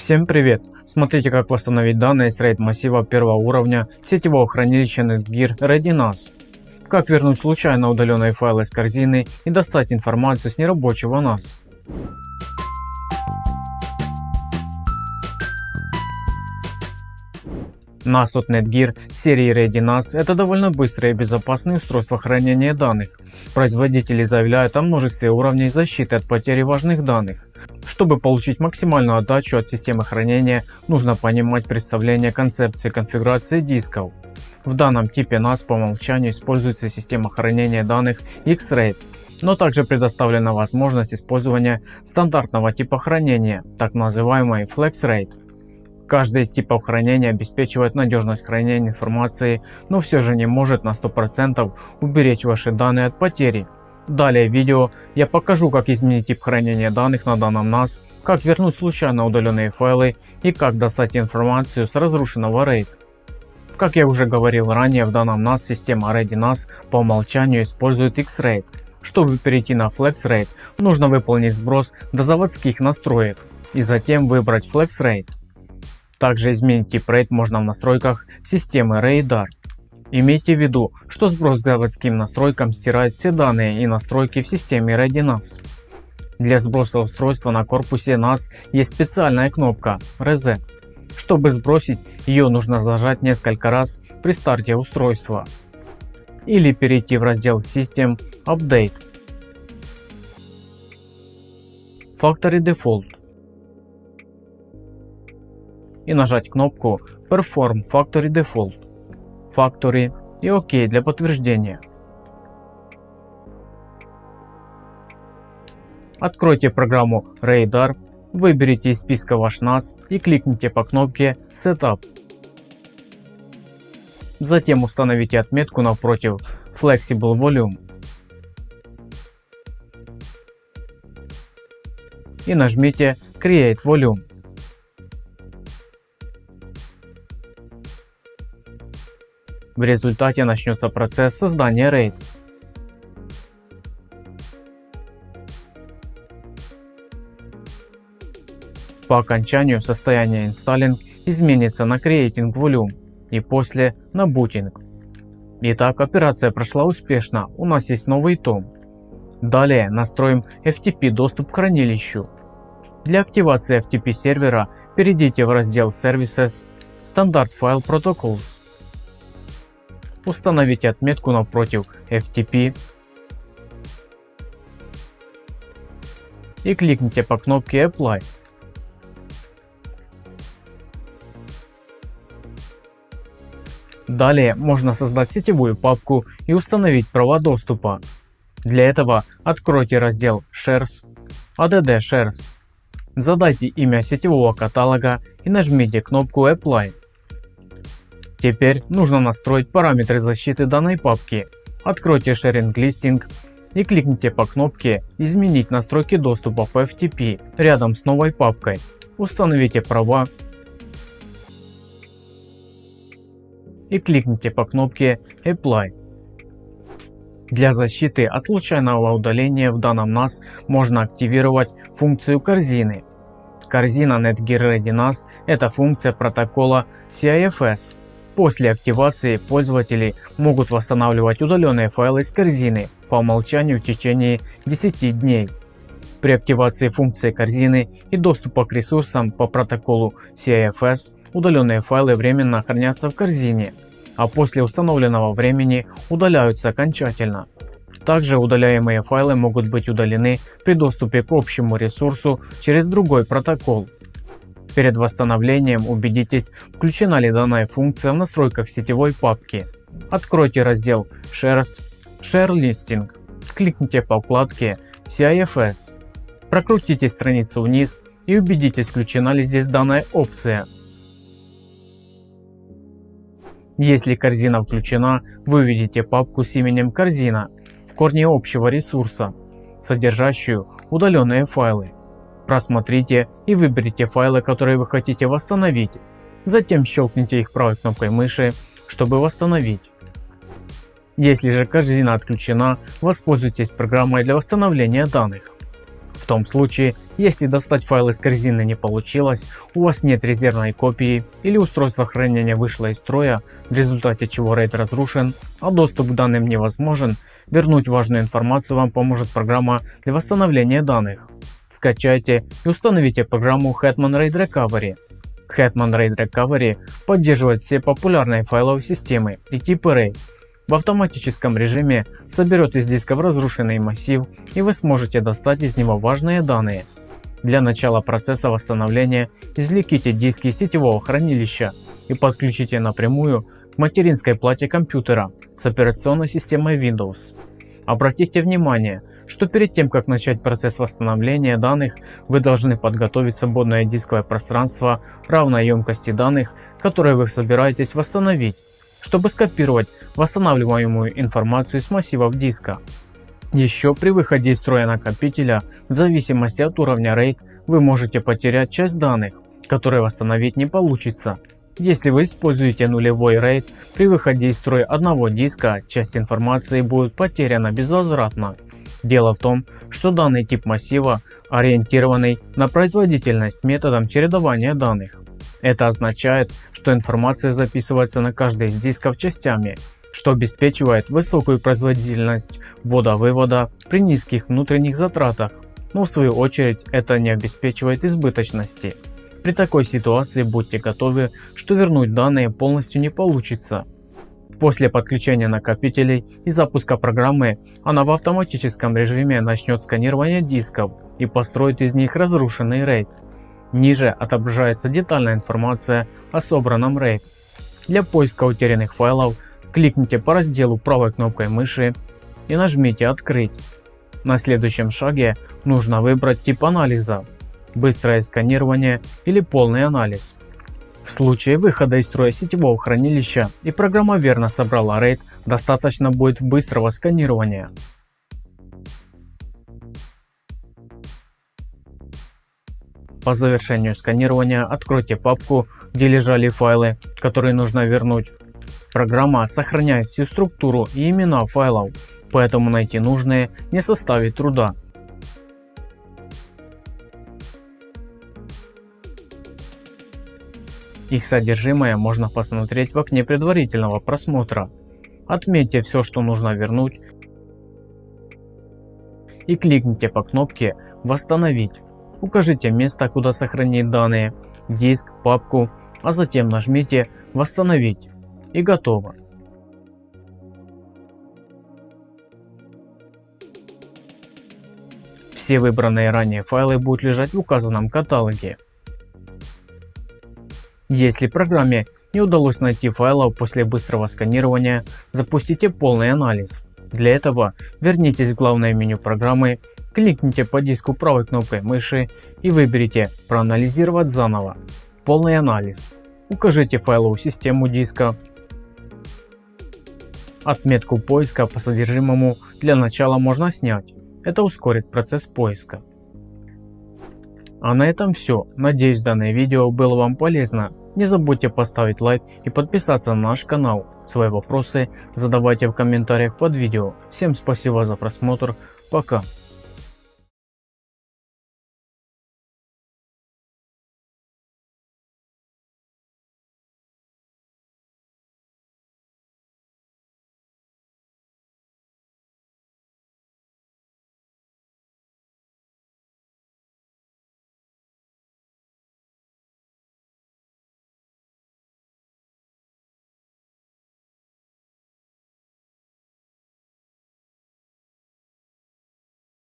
Всем привет! Смотрите как восстановить данные с RAID массива первого уровня сетевого хранилища Netgear ReadyNAS. Как вернуть случайно удаленные файлы из корзины и достать информацию с нерабочего NAS. NAS от Netgear серии ReadyNAS это довольно быстрое и безопасное устройство хранения данных. Производители заявляют о множестве уровней защиты от потери важных данных. Чтобы получить максимальную отдачу от системы хранения, нужно понимать представление концепции конфигурации дисков. В данном типе NAS по умолчанию используется система хранения данных X-RAID, но также предоставлена возможность использования стандартного типа хранения, так называемый FlexRAID. Каждый из типов хранения обеспечивает надежность хранения информации, но все же не может на 100% уберечь ваши данные от потери. Далее в видео я покажу как изменить тип хранения данных на данном NAS, как вернуть случайно удаленные файлы и как достать информацию с разрушенного RAID. Как я уже говорил ранее, в данном NAS система ReadyNAS по умолчанию использует X-RAID. Чтобы перейти на FlexRAID, нужно выполнить сброс до заводских настроек и затем выбрать FlexRAID. Также изменить тип RAID можно в настройках системы Radar. Имейте в виду, что сброс к заводским настройкам стирает все данные и настройки в системе ReadyNAS. Для сброса устройства на корпусе NAS есть специальная кнопка Reset. Чтобы сбросить, ее нужно зажать несколько раз при старте устройства. Или перейти в раздел System Update. Factory Default. И нажать кнопку Perform Factory Default. Factory и ОК для подтверждения. Откройте программу Radar, выберите из списка ваш NAS и кликните по кнопке Setup. Затем установите отметку напротив Flexible Volume и нажмите Create Volume. В результате начнется процесс создания RAID. По окончанию состояние Installing изменится на Creating Volume и после на Booting. Итак, операция прошла успешно, у нас есть новый том. Далее настроим FTP доступ к хранилищу. Для активации FTP сервера перейдите в раздел Services, Standard File Protocols. Установите отметку напротив FTP и кликните по кнопке Apply. Далее можно создать сетевую папку и установить права доступа. Для этого откройте раздел Shares, ADD Shares. Задайте имя сетевого каталога и нажмите кнопку Apply. Теперь нужно настроить параметры защиты данной папки. Откройте Sharing Listing и кликните по кнопке «Изменить настройки доступа по FTP» рядом с новой папкой. Установите права и кликните по кнопке Apply. Для защиты от случайного удаления в данном NAS можно активировать функцию корзины. Корзина Netgear Ready NAS – это функция протокола CIFS После активации пользователи могут восстанавливать удаленные файлы из корзины по умолчанию в течение 10 дней. При активации функции корзины и доступа к ресурсам по протоколу CIFS удаленные файлы временно хранятся в корзине, а после установленного времени удаляются окончательно. Также удаляемые файлы могут быть удалены при доступе к общему ресурсу через другой протокол. Перед восстановлением убедитесь, включена ли данная функция в настройках сетевой папки. Откройте раздел Shares, Share Listing, кликните по вкладке CIFS, прокрутите страницу вниз и убедитесь, включена ли здесь данная опция. Если корзина включена, вы увидите папку с именем корзина в корне общего ресурса, содержащую удаленные файлы. Просмотрите и выберите файлы, которые вы хотите восстановить. Затем щелкните их правой кнопкой мыши, чтобы восстановить. Если же корзина отключена, воспользуйтесь программой для восстановления данных. В том случае, если достать файл из корзины не получилось, у вас нет резервной копии или устройство хранения вышло из строя, в результате чего RAID разрушен, а доступ к данным невозможен, вернуть важную информацию вам поможет программа для восстановления данных. Скачайте и установите программу Hetman RAID Recovery. Hetman RAID Recovery поддерживает все популярные файловые системы и типы RAID. В автоматическом режиме соберет из дисков разрушенный массив и вы сможете достать из него важные данные. Для начала процесса восстановления извлеките диски сетевого хранилища и подключите напрямую к материнской плате компьютера с операционной системой Windows. Обратите внимание, что перед тем как начать процесс восстановления данных, вы должны подготовить свободное дисковое пространство равной емкости данных, которые вы собираетесь восстановить, чтобы скопировать восстанавливаемую информацию с массивов диска. Еще при выходе из строя накопителя, в зависимости от уровня RAID, вы можете потерять часть данных, которые восстановить не получится. Если вы используете нулевой RAID, при выходе из строя одного диска, часть информации будет потеряна безвозвратно. Дело в том, что данный тип массива ориентированный на производительность методом чередования данных. Это означает, что информация записывается на каждый из дисков частями, что обеспечивает высокую производительность ввода-вывода при низких внутренних затратах, но в свою очередь это не обеспечивает избыточности. При такой ситуации будьте готовы, что вернуть данные полностью не получится. После подключения накопителей и запуска программы, она в автоматическом режиме начнет сканирование дисков и построит из них разрушенный RAID. Ниже отображается детальная информация о собранном RAID. Для поиска утерянных файлов кликните по разделу правой кнопкой мыши и нажмите «Открыть». На следующем шаге нужно выбрать тип анализа – быстрое сканирование или полный анализ. В случае выхода из строя сетевого хранилища и программа верно собрала RAID, достаточно будет быстрого сканирования. По завершению сканирования откройте папку, где лежали файлы, которые нужно вернуть. Программа сохраняет всю структуру и имена файлов, поэтому найти нужные не составит труда. Их содержимое можно посмотреть в окне предварительного просмотра. Отметьте все, что нужно вернуть и кликните по кнопке «Восстановить». Укажите место, куда сохранить данные, диск, папку, а затем нажмите «Восстановить» и готово. Все выбранные ранее файлы будут лежать в указанном каталоге. Если программе не удалось найти файлов после быстрого сканирования, запустите полный анализ. Для этого вернитесь в главное меню программы, кликните по диску правой кнопкой мыши и выберите «Проанализировать заново». Полный анализ. Укажите файловую систему диска. Отметку поиска по содержимому для начала можно снять. Это ускорит процесс поиска. А на этом все. Надеюсь данное видео было вам полезно. Не забудьте поставить лайк и подписаться на наш канал. Свои вопросы задавайте в комментариях под видео. Всем спасибо за просмотр. Пока.